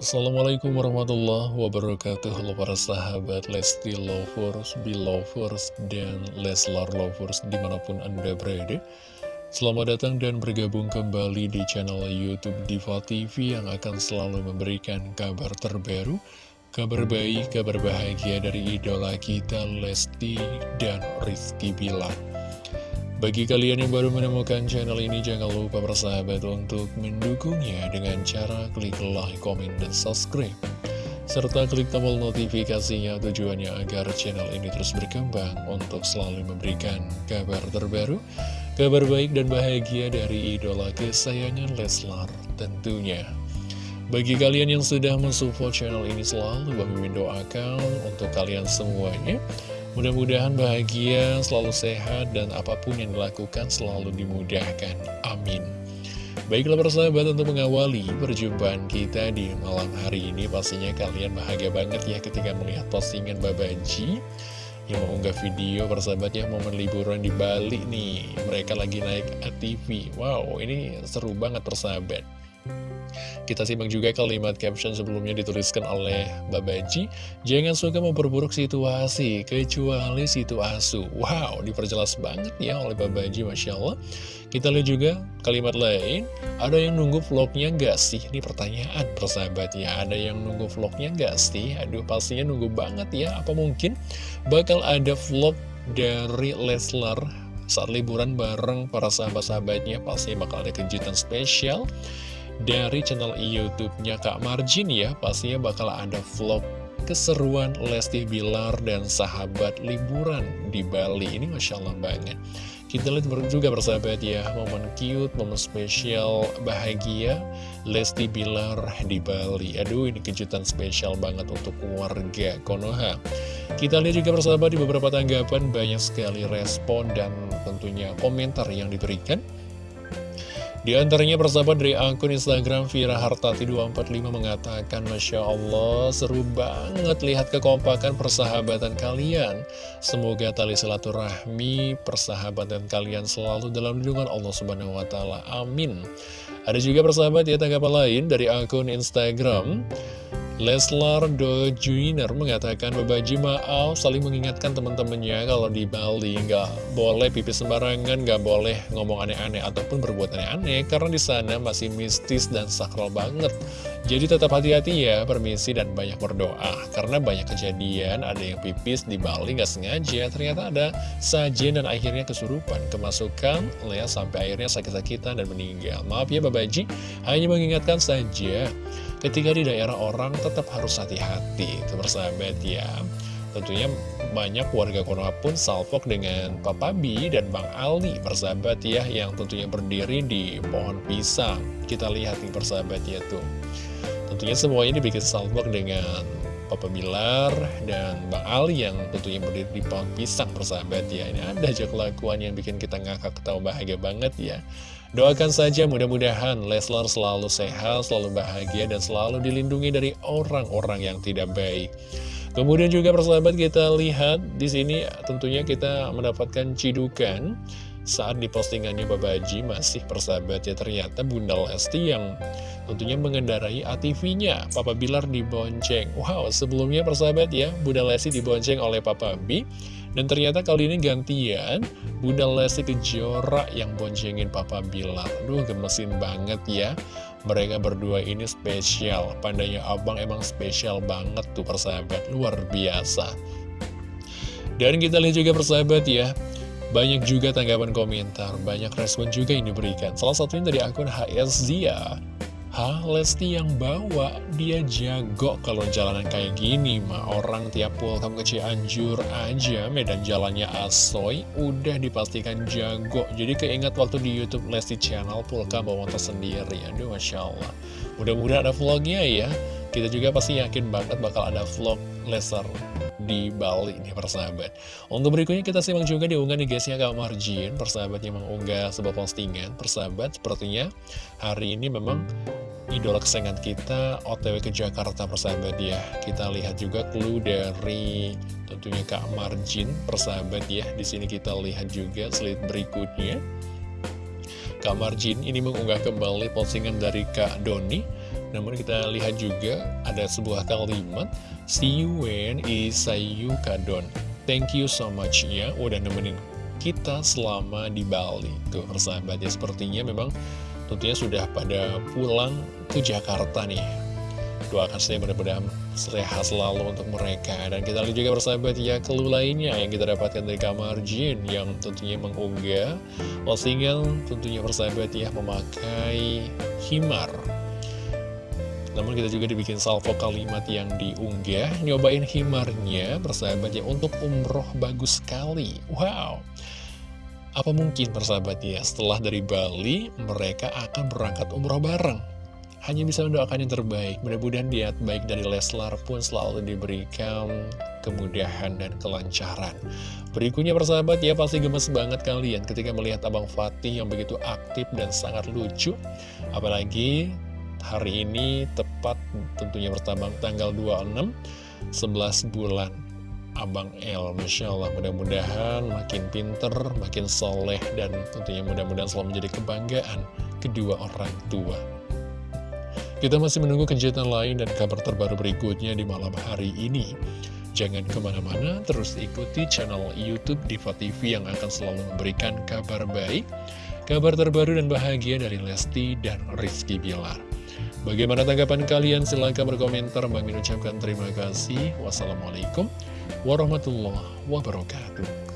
Assalamualaikum warahmatullahi wabarakatuh. Halo para sahabat Lesti Lovers, Belovers, dan Leslar Lovers di mana pun anda berada. Selamat datang dan bergabung kembali di channel Youtube Diva TV Yang akan selalu memberikan kabar terbaru Kabar baik, kabar bahagia dari idola kita Lesti dan Rizky Bilar bagi kalian yang baru menemukan channel ini, jangan lupa bersahabat untuk mendukungnya dengan cara klik like, komen, dan subscribe. Serta klik tombol notifikasinya tujuannya agar channel ini terus berkembang untuk selalu memberikan kabar terbaru, kabar baik dan bahagia dari idola kesayangan Leslar tentunya. Bagi kalian yang sudah mensupport channel ini selalu, Bang doakan untuk kalian semuanya Mudah-mudahan bahagia, selalu sehat, dan apa pun yang dilakukan selalu dimudahkan. Amin. Baiklah persahabat untuk mengawali perjumpaan kita di malam hari ini Pastinya kalian bahagia banget ya ketika melihat postingan Babaji Yang mengunggah video persahabat ya momen liburan di Bali nih Mereka lagi naik ATV Wow ini seru banget persahabat kita simak juga kalimat caption sebelumnya dituliskan oleh Babaji Jangan suka memperburuk situasi, kecuali situ asu Wow, diperjelas banget ya oleh Babaji, Masya Allah. Kita lihat juga kalimat lain. Ada yang nunggu vlognya nggak sih? Ini pertanyaan persahabat ya Ada yang nunggu vlognya nggak sih? Aduh, pastinya nunggu banget ya. Apa mungkin bakal ada vlog dari Leslar saat liburan bareng para sahabat-sahabatnya? Pasti bakal ada kejutan spesial dari channel YouTube-nya Kak Marjin ya. Pastinya bakal ada vlog keseruan Lesti Bilar dan sahabat liburan di Bali. Ini Masya Allah banget. Kita lihat juga bersahabat ya, momen cute, momen spesial, bahagia Lesti Bilar di Bali. Aduh, ini kejutan spesial banget untuk warga Konoha. Kita lihat juga bersahabat di beberapa tanggapan, banyak sekali respon dan tentunya komentar yang diberikan. Di antaranya persahabat dari akun Instagram Vira Hartati 245 mengatakan Masya Allah seru banget lihat kekompakan persahabatan kalian Semoga tali silaturahmi persahabatan kalian selalu dalam lindungan Allah Subhanahu Wa Taala. Amin Ada juga persahabat ya tanggapan lain dari akun Instagram Leslar Dojuiner mengatakan Babaji maaf saling mengingatkan teman-temannya kalau di Bali nggak boleh pipis sembarangan, nggak boleh ngomong aneh-aneh ataupun berbuat aneh-aneh karena di sana masih mistis dan sakral banget. Jadi tetap hati-hati ya, permisi dan banyak berdoa. Karena banyak kejadian ada yang pipis di Bali nggak sengaja. Ternyata ada sajen dan akhirnya kesurupan, kemasukan Lea sampai akhirnya sakit-sakitan dan meninggal. Maaf ya Babaji, hanya mengingatkan saja ketika di daerah orang tetap harus hati-hati. Itu ya. Tentunya banyak warga Konoha pun salpok dengan Papa B dan Bang Ali bersahabat ya yang tentunya berdiri di pohon pisang. Kita lihat nih persahabat ya tuh tentunya semuanya dibikin salpok dengan Papa Bilar dan Bang Ali yang tentunya berdiri di pohon pisang persahabat ya ini ada aja kelakuan yang bikin kita ngakak ketawa bahagia banget ya Doakan saja mudah-mudahan Leslar selalu sehat, selalu bahagia, dan selalu dilindungi dari orang-orang yang tidak baik. Kemudian juga persahabat kita lihat di sini tentunya kita mendapatkan cidukan. Saat di postingannya Babaji masih persahabat ya ternyata Bunda Lesti yang tentunya mengendarai ATV-nya Papa Bilar dibonceng Wow sebelumnya persahabat ya Bunda Lesti dibonceng oleh Papa B dan ternyata kali ini gantian Bunda Lesti Kejora yang boncengin Papa Bilar Duh gemesin banget ya. Mereka berdua ini spesial. Pandanya abang emang spesial banget tuh persahabat. Luar biasa. Dan kita lihat juga persahabat ya. Banyak juga tanggapan komentar, banyak respon juga yang diberikan. Salah satunya dari akun HS Zia. Hah, Lesti yang bawa, dia jago kalau jalanan kayak gini mah Orang tiap pulang ke Cianjur aja, medan jalannya asoy, udah dipastikan jago. Jadi keinget waktu di Youtube Lesti Channel, Pulka bawa motor sendiri. Aduh, Masya Allah. Mudah-mudahan ada vlognya ya Kita juga pasti yakin banget bakal ada vlog Lesar di Bali nih persahabat. Untuk berikutnya kita simak juga diunggah di guysnya Kak Marjin. Yang mengunggah sebuah postingan. Persahabat sepertinya hari ini memang idola kesayangan kita otw ke Jakarta persahabat ya. Kita lihat juga clue dari tentunya Kak Marjin persahabat ya. Di sini kita lihat juga slide berikutnya. Kak Marjin ini mengunggah kembali postingan dari Kak Doni Namun kita lihat juga ada sebuah kalimat See you when isayu kadon. Thank you so much ya udah nemenin kita selama di Bali. Tuh persahabat ya sepertinya memang tentunya sudah pada pulang ke Jakarta nih. Doakan saya mudah-mudahan sehat selalu untuk mereka. Dan kita lihat juga persahabat ya clue lainnya yang kita dapatkan dari kamar Jin Yang tentunya mengunggah postingan tentunya persahabat ya memakai himar namun kita juga dibikin salvo kalimat yang diunggah. Nyobain himarnya persahabat ya untuk umroh bagus sekali. Wow. Apa mungkin persahabat ya setelah dari Bali mereka akan berangkat umroh bareng? Hanya bisa mendoakan yang terbaik. Mudah-mudahan niat baik dari Leslar pun selalu diberikan kemudahan dan kelancaran. Berikutnya persahabat ya pasti gemes banget kalian ketika melihat Abang Fatih yang begitu aktif dan sangat lucu. Apalagi hari ini tepat tentunya bertambah tanggal 26 11 bulan Abang El. Masya Allah mudah-mudahan makin pinter, makin soleh dan tentunya mudah-mudahan selalu menjadi kebanggaan kedua orang tua. Kita masih menunggu kejutan lain dan kabar terbaru berikutnya di malam hari ini. Jangan ke mana-mana, terus ikuti channel Youtube Diva TV yang akan selalu memberikan kabar baik Kabar terbaru dan bahagia dari Lesti dan Rizky Bilar Bagaimana tanggapan kalian? Silahkan berkomentar. Bang ucapkan terima kasih. Wassalamualaikum warahmatullahi wabarakatuh.